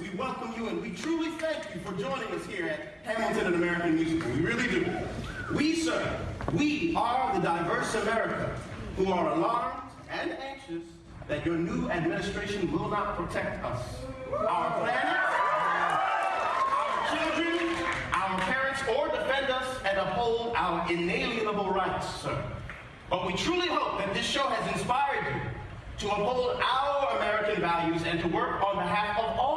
we welcome you and we truly thank you for joining us here at Hamilton an American Musical. We really do. We, sir, we are the diverse America who are alarmed and anxious that your new administration will not protect us, our planet, our children, our parents, or defend us and uphold our inalienable rights, sir. But we truly hope that this show has inspired you to uphold our American values and to work on behalf of all.